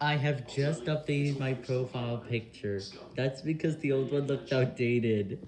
I have just updated my profile picture. That's because the old one looked outdated.